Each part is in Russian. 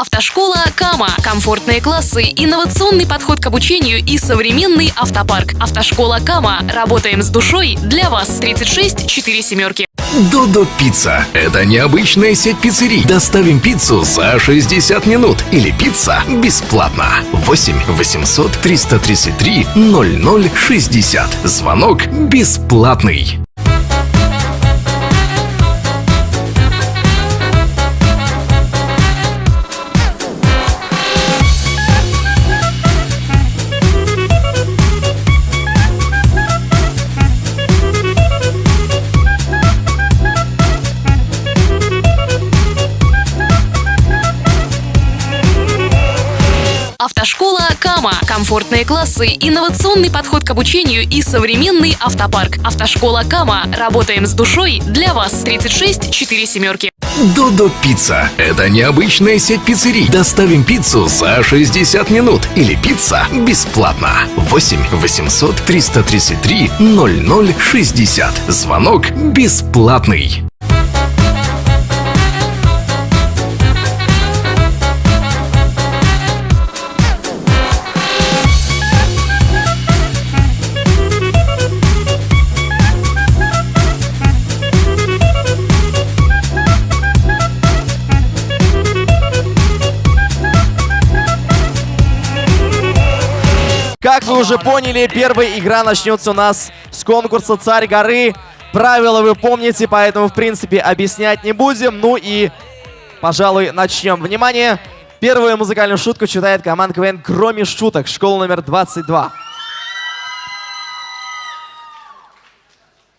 Автошкола Кама. Комфортные классы, инновационный подход к обучению и современный автопарк. Автошкола Кама. Работаем с душой для вас. 36 4 семерки. Додо Пицца. Это необычная сеть пиццерий. Доставим пиццу за 60 минут. Или пицца бесплатно. 8 800 333 0060. Звонок бесплатный. Автошкола Кама. Комфортные классы, инновационный подход к обучению и современный автопарк. Автошкола Кама. Работаем с душой для вас. 36 4 семерки. Додо Пицца. Это необычная сеть пиццерий. Доставим пиццу за 60 минут. Или пицца бесплатно. 8 800 333 0060. Звонок бесплатный. Как вы уже поняли, первая игра начнется у нас с конкурса «Царь горы». Правила вы помните, поэтому, в принципе, объяснять не будем. Ну и, пожалуй, начнем. Внимание! Первую музыкальную шутку читает команда КВН «Кроме шуток». Школа номер 22.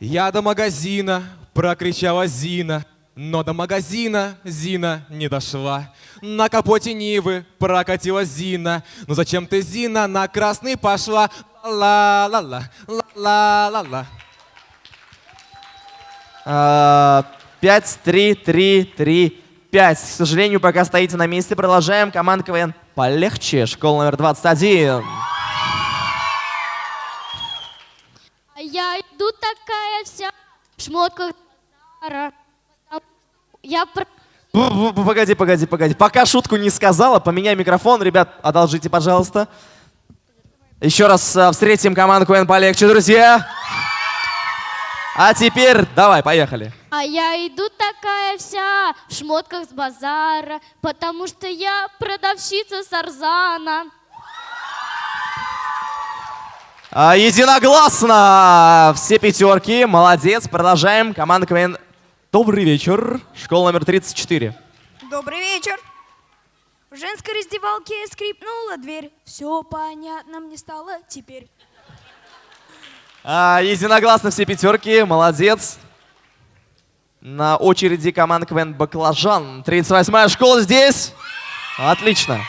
Я до магазина, прокричала Зина. Но до магазина Зина не дошла. На капоте Нивы прокатила Зина. Ну зачем ты, Зина, на красный пошла? Ла-ла-ла, ла-ла-ла-ла. А, Пять, три, три, три, пять. К сожалению, пока стоите на месте, продолжаем. Команда КВН полегче. Школа номер 21. А я иду такая вся в шмотках Зара. Я Погоди, погоди, погоди. Пока шутку не сказала, поменяй микрофон. Ребят, одолжите, пожалуйста. Еще раз а, встретим команду КВН полегче, друзья. А теперь давай, поехали. А я иду такая вся в шмотках с базара, потому что я продавщица Сарзана. А, единогласно! Все пятерки, молодец. Продолжаем. Команда КВН. Добрый вечер. Школа номер 34. Добрый вечер. В женской раздевалке скрипнула дверь. Все понятно мне стало теперь. А, единогласно все пятерки, молодец. На очереди команда КВН Баклажан. 38-я школа здесь. Отлично.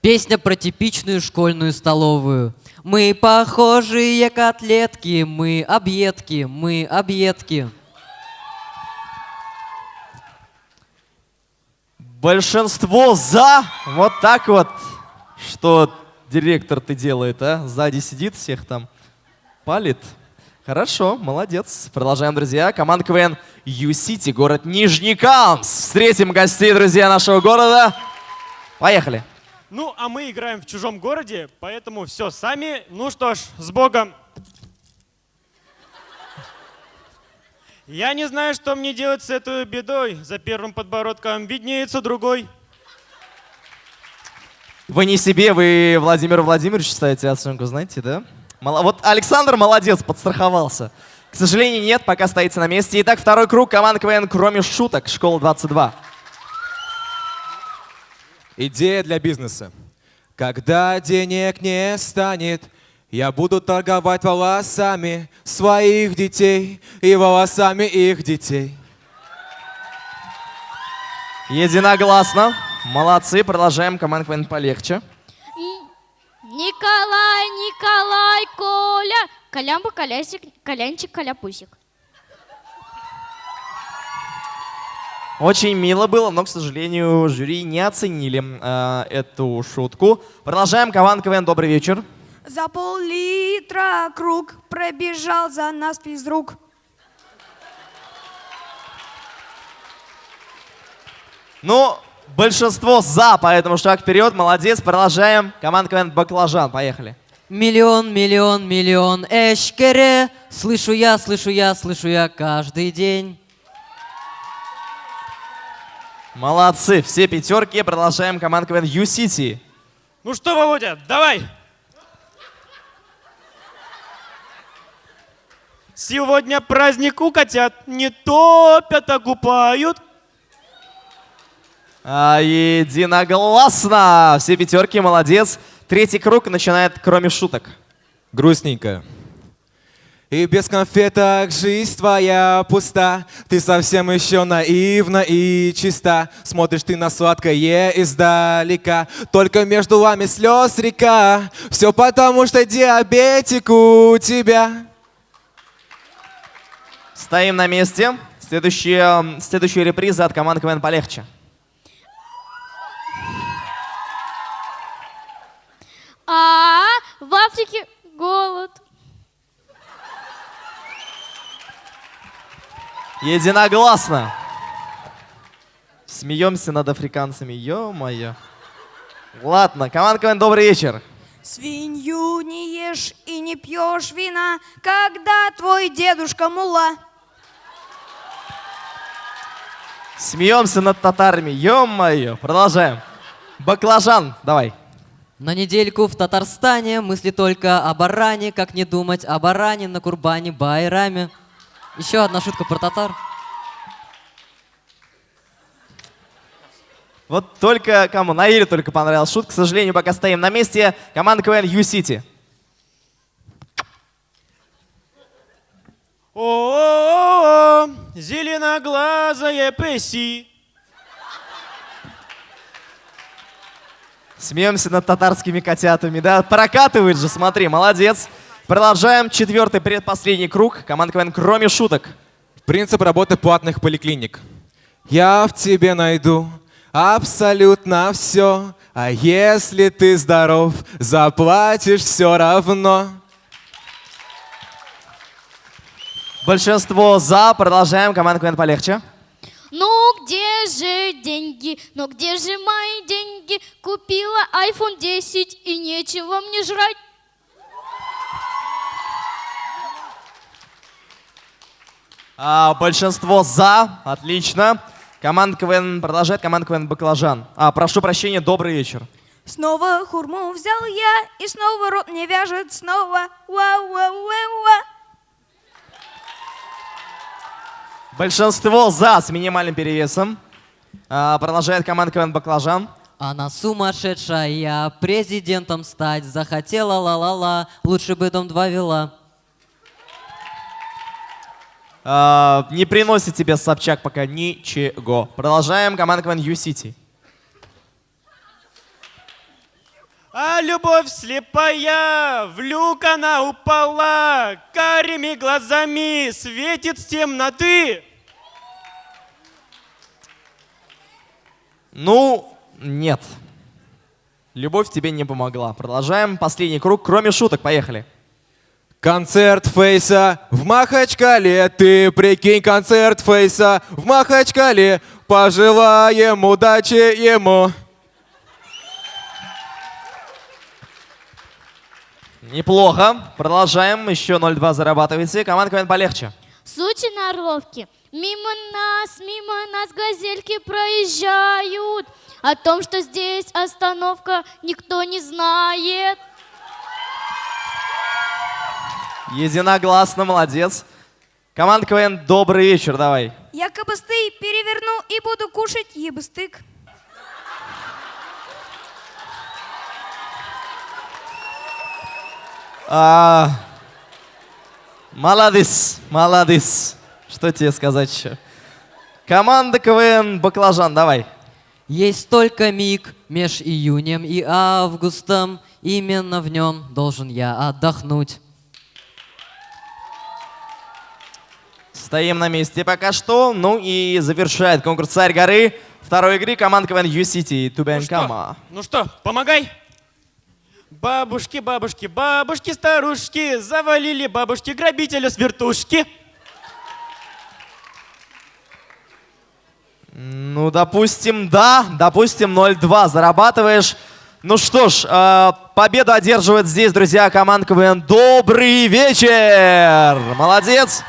Песня про типичную школьную столовую. Мы похожие котлетки, мы объедки, мы объедки. Большинство за. Вот так вот. Что директор ты делает, а? Сзади сидит, всех там палит. Хорошо, молодец. Продолжаем, друзья. Команда КВН Ю-Сити, город Нижнекамск. Встретим гостей, друзья, нашего города. Поехали. Ну, а мы играем в чужом городе, поэтому все сами. Ну что ж, с Богом. Я не знаю, что мне делать с этой бедой. За первым подбородком виднеется другой. Вы не себе, вы Владимиру Владимировичу ставите оценку, знаете, да? Мало- Вот Александр молодец, подстраховался. К сожалению, нет, пока стоите на месте. Итак, второй круг. Команда КВН «Кроме шуток». Школа 22. Идея для бизнеса. Когда денег не станет, я буду торговать волосами своих детей и волосами их детей. Единогласно. Молодцы. Продолжаем. Команда КВН полегче. Николай, Николай, Коля. Колямба, колясик, колянчик, коляпусик. Очень мило было, но, к сожалению, жюри не оценили э, эту шутку. Продолжаем. Каван КВН, добрый вечер. За пол-литра круг пробежал за нас физрук. Ну, большинство за, поэтому шаг вперед. Молодец, продолжаем. Команда КВН «Баклажан», поехали. Миллион, миллион, миллион, эшкере. Слышу я, слышу я, слышу я каждый день. Молодцы, все пятерки. Продолжаем. Команда КВН Ю-Сити. Ну что, Володя, давай. Сегодня праздник у котят. Не топят, а купают. А, единогласно. Все пятерки, молодец. Третий круг начинает, кроме шуток. Грустненько. И без конфеток жизнь твоя пуста, Ты совсем еще наивна и чиста. Смотришь ты на сладкое издалека, Только между вами слез река. Все потому, что диабетик у тебя. Стоим на месте. Следующая, следующая реприза от команды КВН полегче. А в Африке голод. Единогласно. Смеемся над африканцами, ё-моё. Ладно, команда КВН, добрый вечер. Свинью не ешь и не пьешь вина, когда твой дедушка мула. Смеемся над татарами, ё-моё. Продолжаем. Баклажан, давай. На недельку в Татарстане мысли только о баране, как не думать о баране на Курбане, Байраме. Еще одна шутка про татар. Вот только кому? Наиле только понравилась шутка. К сожалению, пока стоим на месте. Команда КВН Ю-Сити. О, зеленоглазая Песси. Смеемся над татарскими котятами, да? Прокатывает же, смотри, молодец. Продолжаем четвертый предпоследний круг. Команда КВН кроме шуток. Принцип работы платных поликлиник. Я в тебе найду абсолютно все, а если ты здоров, заплатишь все равно. Большинство за. Продолжаем. Команда КВН полегче. Ну где же деньги? Ну где же мои деньги? Купила iPhone 10 и нечего мне жрать. А, большинство за. Отлично. Команда КВН продолжает. Команда КВН Баклажан. А, прошу прощения, добрый вечер. Снова хурму взял я, и снова рот мне вяжет снова. Ва-ва-ва-ва. Большинство за с минимальным перевесом. А, продолжает команда КВН Баклажан. Она сумасшедшая, президентом стать захотела ла-ла-ла, лучше бы дом два вела. А, не приносит тебе Собчак пока ничего. Продолжаем. Команда КВН Ю-Сити. А любовь слепая, в люк она упала, карими глазами светит с темноты. Ну, нет. Любовь тебе не помогла. Продолжаем. Последний круг. Кроме шуток. Поехали. Концерт Фейса в Махачкале, ты прикинь, концерт Фейса в Махачкале, пожелаем удачи ему. Неплохо. Продолжаем. Еще 0-2 зарабатываете. Команда КВН полегче. Сучи на Орловке. Мимо нас, мимо нас газельки проезжают. О том, что здесь остановка, никто не знает. Единогласно. Молодец. Команда КВН, добрый вечер. Давай. Я кабысты переверну и буду кушать ебыстык. А, молодец, молодец. Что тебе сказать еще? Команда КВН Баклажан, давай. Есть только миг меж июнем и августом, именно в нем должен я отдохнуть. Стоим на месте пока что. Ну и завершает конкурс «Царь горы» второй игры команда КВН Ю-Сити Тубенкама. Ну что, помогай. Бабушки, бабушки, бабушки, старушки, завалили бабушки грабителя с вертушки. Ну, допустим, да. Допустим, 0-2 зарабатываешь. Ну что ж, э, победу одерживает здесь, друзья, команда КВН. Добрый вечер! Молодец!